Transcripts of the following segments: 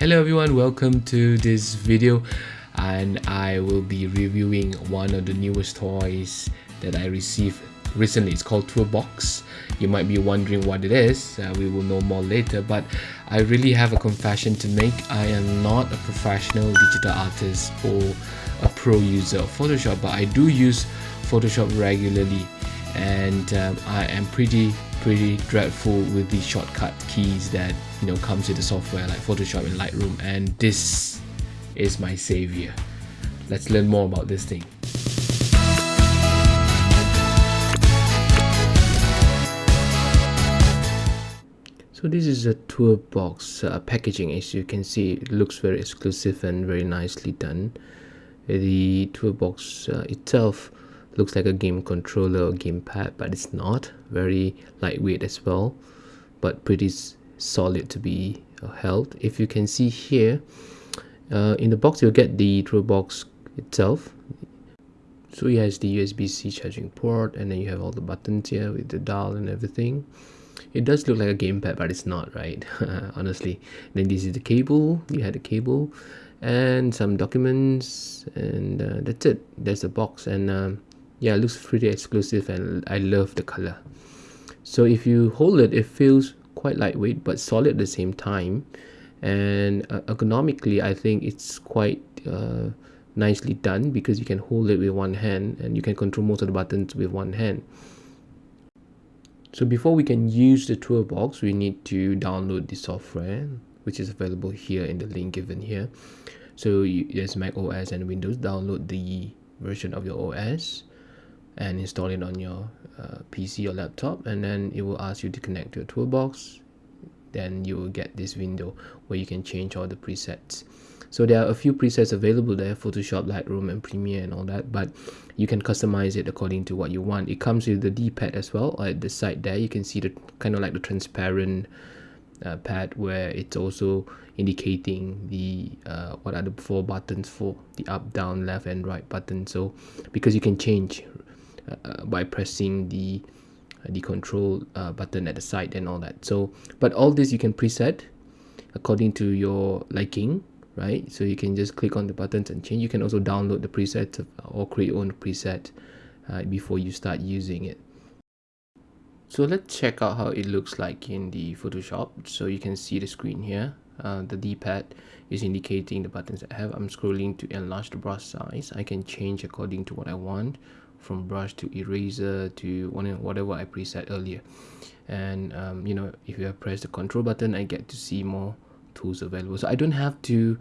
Hello everyone, welcome to this video and I will be reviewing one of the newest toys that I received recently. It's called TourBox. You might be wondering what it is, uh, we will know more later but I really have a confession to make. I am not a professional digital artist or a pro user of Photoshop but I do use Photoshop regularly and um, I am pretty pretty dreadful with the shortcut keys that you know comes with the software like Photoshop and Lightroom and this is my savior. Let's learn more about this thing. So this is a TourBox uh, packaging as you can see it looks very exclusive and very nicely done. The TourBox uh, itself looks like a game controller or gamepad but it's not. Very lightweight as well but pretty solid to be uh, held. If you can see here uh, in the box you'll get the TourBox itself. So it has the USB-C charging port and then you have all the buttons here with the dial and everything. It does look like a gamepad but it's not right? Honestly. Then this is the cable. You had the cable and some documents and uh, that's it. There's the box and um, yeah it looks pretty exclusive and I love the color so if you hold it it feels quite lightweight but solid at the same time. And uh, ergonomically I think it's quite uh, nicely done because you can hold it with one hand and you can control most of the buttons with one hand. So before we can use the TourBox we need to download the software which is available here in the link given here. So you, there's Mac OS and Windows. Download the version of your OS and install it on your uh, PC or laptop and then it will ask you to connect to a TourBox. Then you will get this window where you can change all the presets. So there are a few presets available there Photoshop Lightroom and Premiere and all that but you can customize it according to what you want. It comes with the d-pad as well at the side there you can see the kind of like the transparent uh, pad where it's also indicating the uh, what are the four buttons for the up down left and right button. So because you can change uh, by pressing the uh, the control uh, button at the side and all that. So but all this you can preset according to your liking right? So you can just click on the buttons and change. You can also download the preset or create your own preset uh, before you start using it. So let's check out how it looks like in the Photoshop. So you can see the screen here uh, the d-pad is indicating the buttons I have. I'm scrolling to enlarge the brush size. I can change according to what I want from brush to eraser to whatever I preset earlier. And um, you know if you press the control button I get to see more tools available. So I don't have to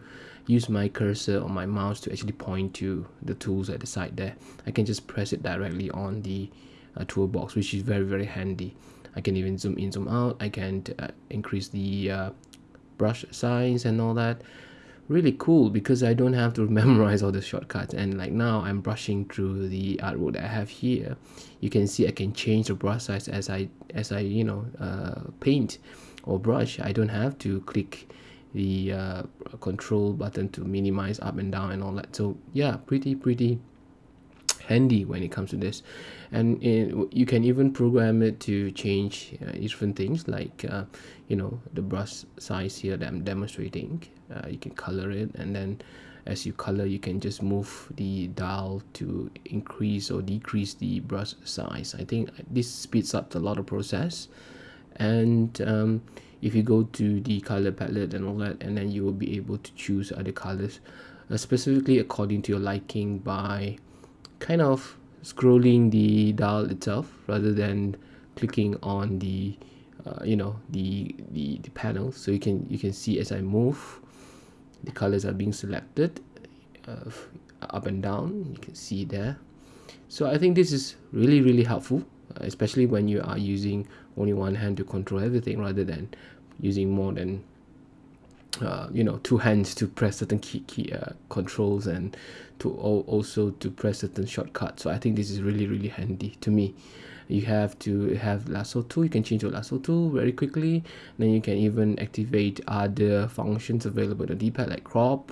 use my cursor or my mouse to actually point to the tools at the side there. I can just press it directly on the uh, TourBox which is very very handy. I can even zoom in zoom out. I can uh, increase the uh, brush size and all that. Really cool because I don't have to memorize all the shortcuts. And like now I'm brushing through the artwork that I have here. You can see I can change the brush size as I as I you know uh, paint or brush. I don't have to click the uh, control button to minimize up and down and all that. So yeah pretty pretty handy when it comes to this. And it, you can even program it to change uh, different things like uh, you know the brush size here that I'm demonstrating. Uh, you can color it and then as you color you can just move the dial to increase or decrease the brush size. I think this speeds up a lot of process. And um, if you go to the color palette and all that and then you will be able to choose other colors uh, specifically according to your liking by kind of scrolling the dial itself rather than clicking on the uh, you know the, the the panel. So you can you can see as I move the colors are being selected uh, up and down. You can see there. So I think this is really really helpful uh, especially when you are using only one hand to control everything rather than using more than uh, you know two hands to press certain key, key uh, controls and to also to press certain shortcuts. So I think this is really really handy to me. You have to have lasso tool. You can change your lasso tool very quickly. Then you can even activate other functions available on the d-pad like crop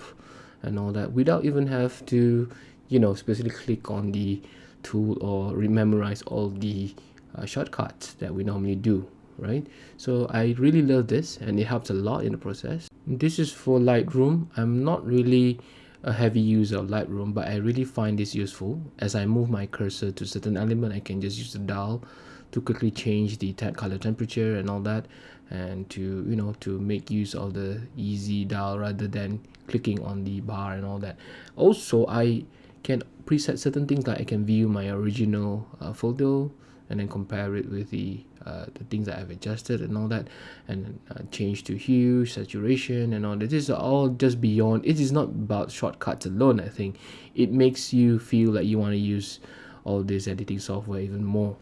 and all that without even have to you know specifically click on the tool or rememorize all the uh, shortcuts that we normally do right? So I really love this and it helps a lot in the process this is for Lightroom. I'm not really a heavy user of Lightroom but I really find this useful. As I move my cursor to certain element I can just use the dial to quickly change the color temperature and all that and to you know to make use of the easy dial rather than clicking on the bar and all that. Also I can preset certain things like I can view my original uh, photo and then compare it with the uh, the things that I've adjusted and all that and uh, change to hue saturation and all that. This is all just beyond it is not about shortcuts alone I think. It makes you feel like you want to use all this editing software even more.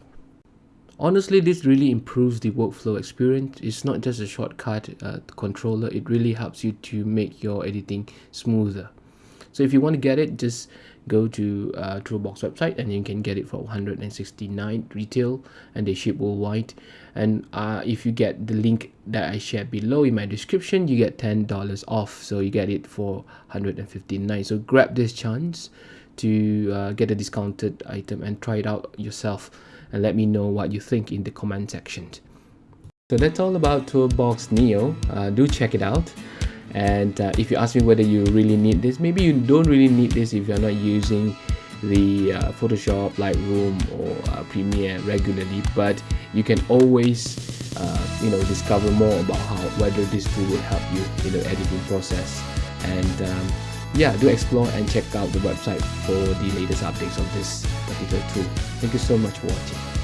Honestly this really improves the workflow experience. It's not just a shortcut uh, controller it really helps you to make your editing smoother. So if you want to get it just go to uh, website and you can get it for 169 retail and they ship worldwide. And uh, if you get the link that I shared below in my description you get $10 off. So you get it for 159 so grab this chance to uh, get a discounted item and try it out yourself and let me know what you think in the comment section. So that's all about TourBox Neo. Uh, do check it out and uh, if you ask me whether you really need this maybe you don't really need this if you're not using the uh, Photoshop, Lightroom or uh, Premiere regularly. But you can always uh, you know discover more about how whether this tool will help you in the editing process. And um, yeah do explore and check out the website for the latest updates of this particular tool. Thank you so much for watching